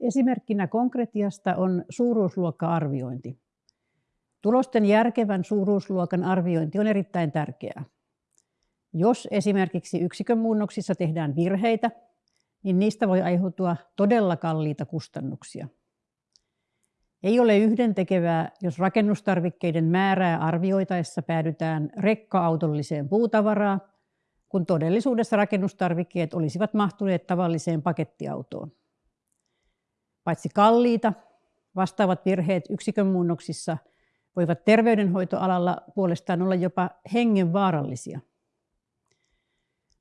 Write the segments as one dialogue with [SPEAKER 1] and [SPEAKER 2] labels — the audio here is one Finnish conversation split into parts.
[SPEAKER 1] Esimerkkinä konkretiasta on suuruusluokka-arviointi. Tulosten järkevän suuruusluokan arviointi on erittäin tärkeää. Jos esimerkiksi yksikön muunnoksissa tehdään virheitä, niin niistä voi aiheutua todella kalliita kustannuksia. Ei ole yhdentekevää, jos rakennustarvikkeiden määrää arvioitaessa päädytään rekka-autolliseen puutavaraa, kun todellisuudessa rakennustarvikkeet olisivat mahtuneet tavalliseen pakettiautoon. Paitsi kalliita, vastaavat virheet yksikön muunnoksissa voivat terveydenhoitoalalla puolestaan olla jopa hengenvaarallisia.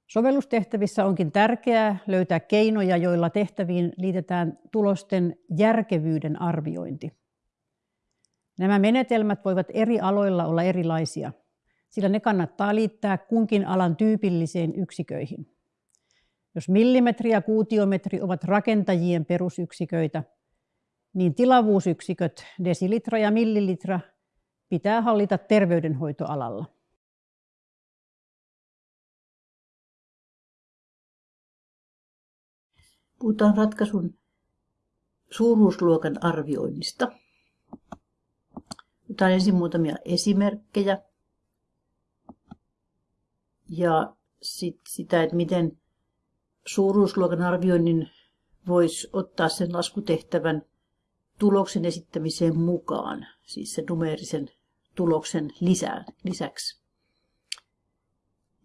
[SPEAKER 1] Sovellustehtävissä onkin tärkeää löytää keinoja, joilla tehtäviin liitetään tulosten järkevyyden arviointi. Nämä menetelmät voivat eri aloilla olla erilaisia, sillä ne kannattaa liittää kunkin alan tyypilliseen yksiköihin. Jos millimetri ja kuutiometri ovat rakentajien perusyksiköitä, niin tilavuusyksiköt desilitra ja millilitra pitää hallita terveydenhoitoalalla.
[SPEAKER 2] Puhutaan ratkaisun suuruusluokan arvioinnista. Otetaan ensin muutamia esimerkkejä ja sit sitä, että miten suuruusluokan arvioinnin voisi ottaa sen laskutehtävän tuloksen esittämiseen mukaan, siis sen numeerisen tuloksen lisää, lisäksi.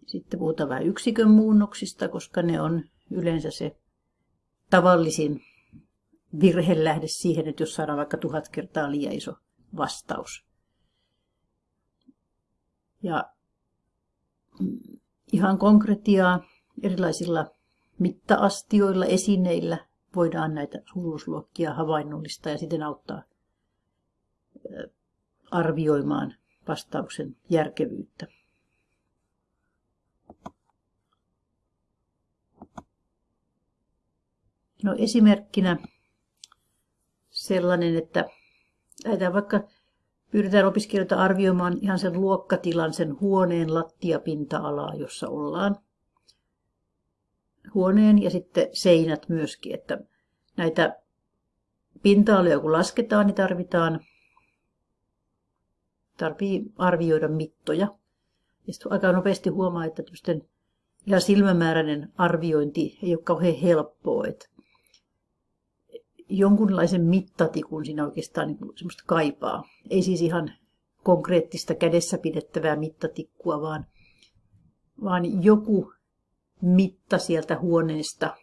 [SPEAKER 2] Sitten puhutaan vähän yksikön muunnoksista, koska ne on yleensä se tavallisin virhelähde siihen, että jos saadaan vaikka tuhat kertaa liian iso vastaus. Ja mm, ihan konkretiaa erilaisilla mittaastioilla, esineillä voidaan näitä suuruusluokkia havainnollistaa ja siten auttaa arvioimaan vastauksen järkevyyttä. No esimerkkinä sellainen, että lähdetään vaikka pyydetään opiskelijoita arvioimaan ihan sen luokkatilan, sen huoneen lattiapinta-alaa, jossa ollaan. Huoneen ja sitten seinät myöskin, että näitä pinta-aloja kun lasketaan, niin tarvitaan tarvii arvioida mittoja. Ja sitten aika nopeasti huomaa, että ihan silmämääräinen arviointi ei ole kauhean helppoa. Että jonkunlaisen mittatikun siinä oikeastaan niin semmoista kaipaa. Ei siis ihan konkreettista kädessä pidettävää mittatikkua, vaan, vaan joku mitta sieltä huoneesta,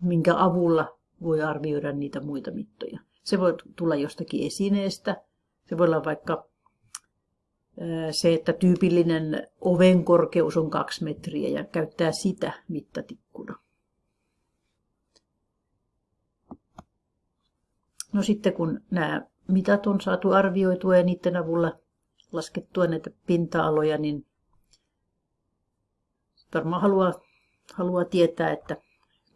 [SPEAKER 2] minkä avulla voi arvioida niitä muita mittoja. Se voi tulla jostakin esineestä. Se voi olla vaikka se, että tyypillinen oven korkeus on kaksi metriä ja käyttää sitä mittatikkuna. No sitten kun nämä mitat on saatu arvioitua ja niiden avulla laskettua näitä pinta-aloja, niin varmaan haluaa, haluaa tietää, että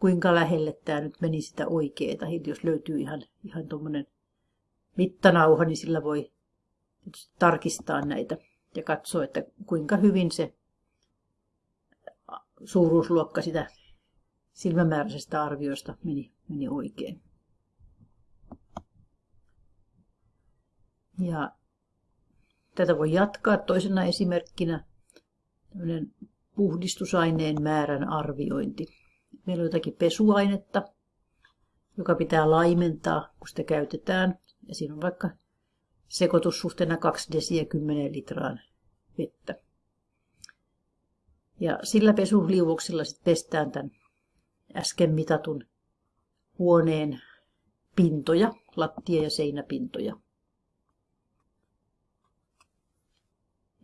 [SPEAKER 2] kuinka lähelle tämä nyt meni sitä oikeeta. Jos löytyy ihan, ihan tuommoinen mittanauha, niin sillä voi tarkistaa näitä ja katsoa, että kuinka hyvin se suuruusluokka sitä silmämääräisestä arviosta meni, meni oikein. Ja tätä voi jatkaa toisena esimerkkinä puhdistusaineen määrän arviointi. Meillä on jotakin pesuainetta, joka pitää laimentaa, kun sitä käytetään. Ja siinä on vaikka sekoitussuhteena 2 desiä 10 litraan vettä. Ja sillä pesuliuoksella sitten pestään tämän äsken mitatun huoneen pintoja, lattia- ja seinäpintoja.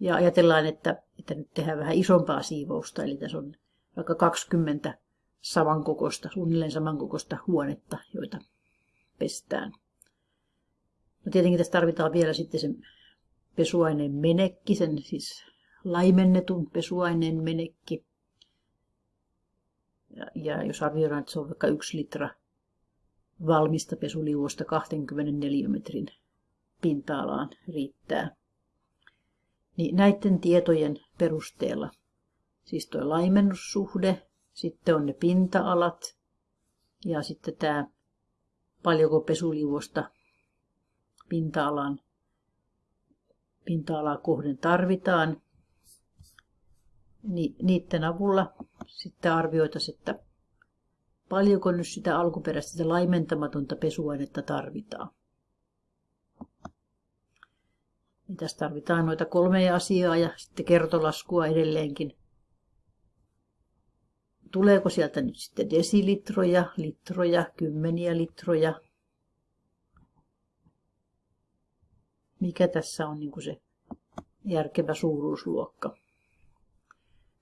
[SPEAKER 2] Ja ajatellaan, että, että nyt tehdään vähän isompaa siivousta, eli tässä on vaikka 20 samankokoista, suunnilleen samankokoista huonetta, joita pestään. No tietenkin tässä tarvitaan vielä sitten sen pesuaineen menekki, sen siis laimennetun pesuaineen menekki. Ja, ja jos arvioidaan, että se on vaikka yksi litra valmista pesuliuosta 24 metrin pinta-alaan riittää niin näiden tietojen perusteella, siis tuo laimennussuhde, sitten on ne pinta-alat ja sitten tämä paljonko pesuliuosta pinta-alan pinta-alaa kohden tarvitaan, niin niiden avulla sitten arvioitaisiin, että paljonko nyt sitä alkuperäistä sitä laimentamatonta pesuainetta tarvitaan. Niin tässä tarvitaan noita kolmea asiaa ja sitten kertolaskua edelleenkin. Tuleeko sieltä nyt sitten desilitroja, litroja, kymmeniä litroja, mikä tässä on niin kuin se järkevä suuruusluokka.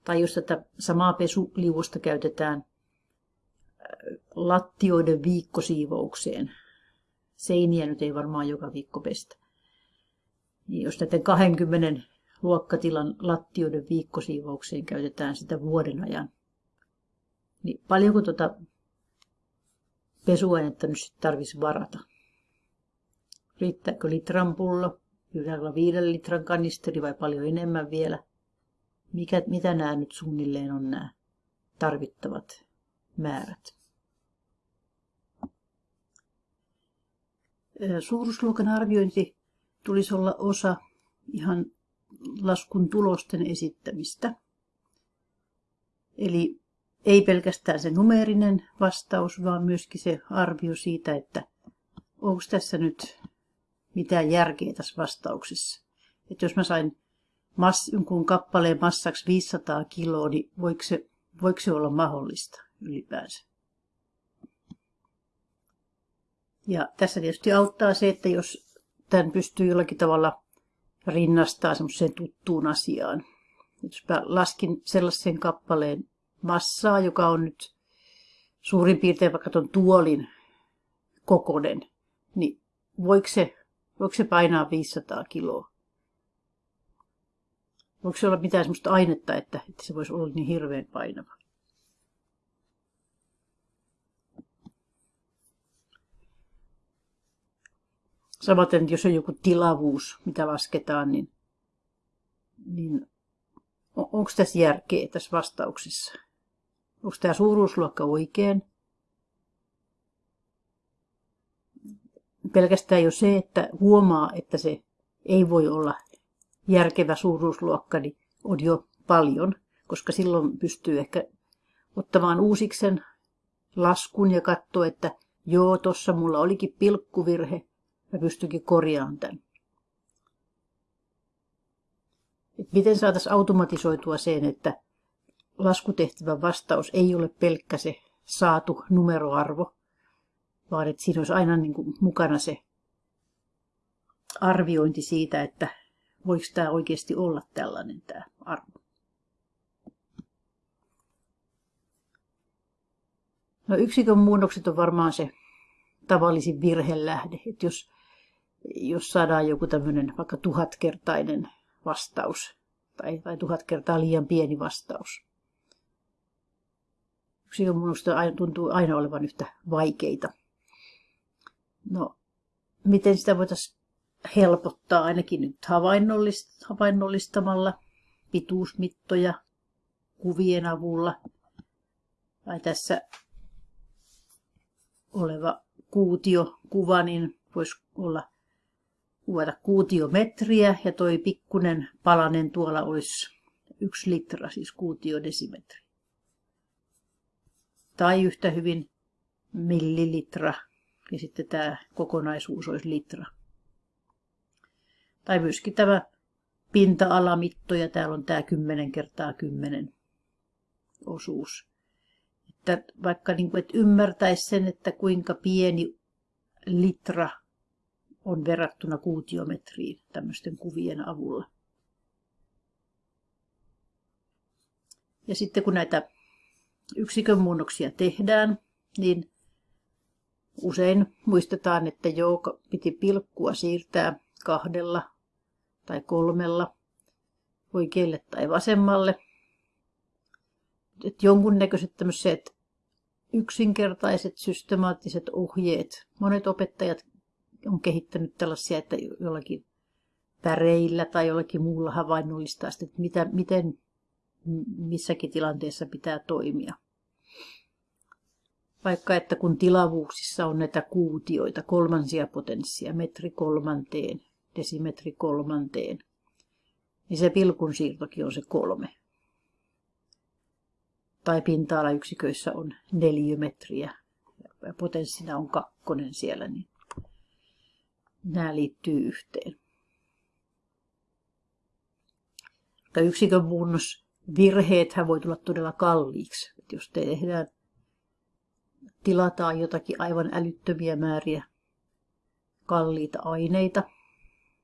[SPEAKER 2] Tai jos tätä samaa pesuliuosta käytetään äh, lattioiden viikkosiivoukseen, seiniä nyt ei varmaan joka viikko pestä. Niin jos näiden 20 luokkatilan lattioiden viikkosiivoukseen käytetään sitä vuoden ajan, niin paljonko tuota pesuainetta nyt tarvitsisi varata? Riittääkö litran pullo? Pitääkö viiden litran kanisteri vai paljon enemmän vielä? Mikä, mitä nämä nyt suunnilleen on nämä tarvittavat määrät? Suuruusluokan arviointi tulisi olla osa ihan laskun tulosten esittämistä. Eli ei pelkästään se numeerinen vastaus, vaan myöskin se arvio siitä, että onko tässä nyt mitään järkeä tässä vastauksessa. Että jos mä sain mass, jonkun kappaleen massaksi 500 kiloa, niin voiko se, voiko se olla mahdollista ylipäänsä? Ja tässä tietysti auttaa se, että jos tämän pystyy jollakin tavalla rinnastaa semmoiseen tuttuun asiaan. Jos mä laskin sellaisen kappaleen massaa, joka on nyt suurin piirtein vaikka tuon tuolin kokonen, niin voiko se Voiko se painaa 500 kiloa? Voiko se olla mitään sellaista ainetta, että, että se voisi olla niin hirveän painava? Samaten, jos on joku tilavuus, mitä lasketaan, niin, niin onko tässä järkeä tässä vastauksessa? Onko tämä suuruusluokka oikein? pelkästään jo se, että huomaa, että se ei voi olla järkevä suuruusluokka, niin on jo paljon, koska silloin pystyy ehkä ottamaan uusiksen laskun ja katsoa, että joo, tuossa mulla olikin pilkkuvirhe, mä pystykin korjaamaan tämän. Et miten saataisiin automatisoitua sen, että laskutehtävän vastaus ei ole pelkkä se saatu numeroarvo, vaan että siinä olisi aina niin kuin mukana se arviointi siitä, että voiko tämä oikeasti olla tällainen tämä arvo. No yksikön muunnokset on varmaan se tavallisin virhelähde, että jos, jos saadaan joku tämmöinen vaikka tuhatkertainen vastaus tai, tai tuhat kertaa liian pieni vastaus. Yksikön muunnokset tuntuu aina olevan yhtä vaikeita. No, miten sitä voitaisiin helpottaa ainakin nyt havainnollist- havainnollistamalla pituusmittoja kuvien avulla. Tai tässä oleva kuutiokuva, niin voisi olla kuvata kuutiometriä ja toi pikkunen palanen tuolla olisi yksi litra, siis kuutiodesimetri. Tai yhtä hyvin millilitra ja sitten tämä kokonaisuus olisi litra. Tai myöskin tämä pinta-alamitto ja täällä on tämä 10 kertaa 10 osuus. Että vaikka niin kuin, että ymmärtäisi sen, että kuinka pieni litra on verrattuna kuutiometriin tämmöisten kuvien avulla. Ja sitten kun näitä yksikön muunnoksia tehdään, niin Usein muistetaan, että joo, piti pilkkua siirtää kahdella tai kolmella oikealle tai vasemmalle. Et jonkunnäköiset tämmöiset yksinkertaiset systemaattiset ohjeet. Monet opettajat on kehittänyt tällaisia, että jollakin väreillä tai jollakin muulla havainnollistaa, että mitä, miten missäkin tilanteessa pitää toimia. Vaikka että kun tilavuuksissa on näitä kuutioita, kolmansia potenssia, metri kolmanteen, desimetri kolmanteen, niin se pilkun siirtokin on se kolme. Tai pinta-alayksiköissä on neliömetriä ja potenssina on kakkonen siellä, niin nämä liittyy yhteen. yksikön muunnos virheethän voi tulla todella kalliiksi. Et jos tehdään, tilataan jotakin aivan älyttömiä määriä kalliita aineita,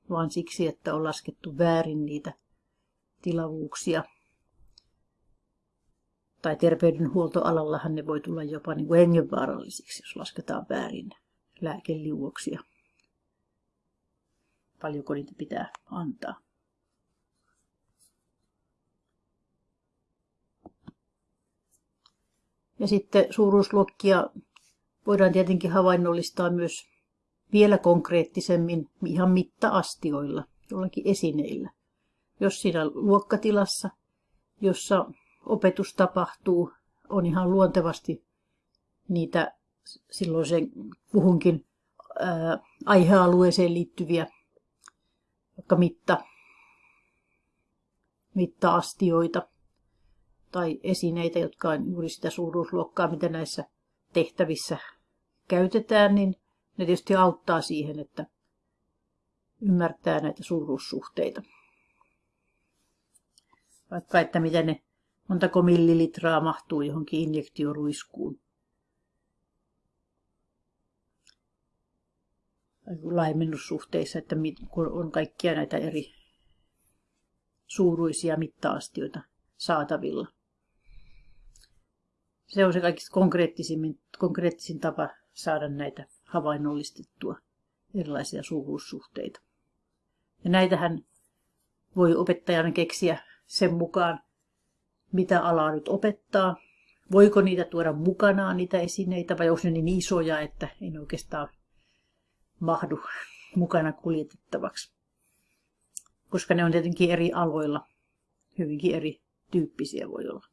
[SPEAKER 2] vaan siksi, että on laskettu väärin niitä tilavuuksia. Tai terveydenhuoltoalallahan ne voi tulla jopa niin kuin hengenvaarallisiksi, jos lasketaan väärin lääkeliuoksia. Paljonko niitä pitää antaa. Ja sitten suuruusluokkia voidaan tietenkin havainnollistaa myös vielä konkreettisemmin ihan mitta-astioilla, jollakin esineillä. Jos siinä luokkatilassa, jossa opetus tapahtuu, on ihan luontevasti niitä silloin sen kuhunkin ää, aihealueeseen liittyviä vaikka mitta, mitta-astioita tai esineitä, jotka on juuri sitä suuruusluokkaa, mitä näissä tehtävissä käytetään, niin ne tietysti auttaa siihen, että ymmärtää näitä suuruussuhteita. Vaikka että miten ne montako millilitraa mahtuu johonkin injektioruiskuun. Laimennussuhteissa, että kun on kaikkia näitä eri suuruisia mittaastioita saatavilla. Se on se kaikista konkreettisin, konkreettisin tapa saada näitä havainnollistettua erilaisia suuruussuhteita. Ja näitähän voi opettajana keksiä sen mukaan, mitä alaa nyt opettaa. Voiko niitä tuoda mukanaan, niitä esineitä, vai onko ne niin isoja, että ei ne oikeastaan mahdu mukana kuljetettavaksi. Koska ne on tietenkin eri aloilla, hyvinkin eri tyyppisiä voi olla.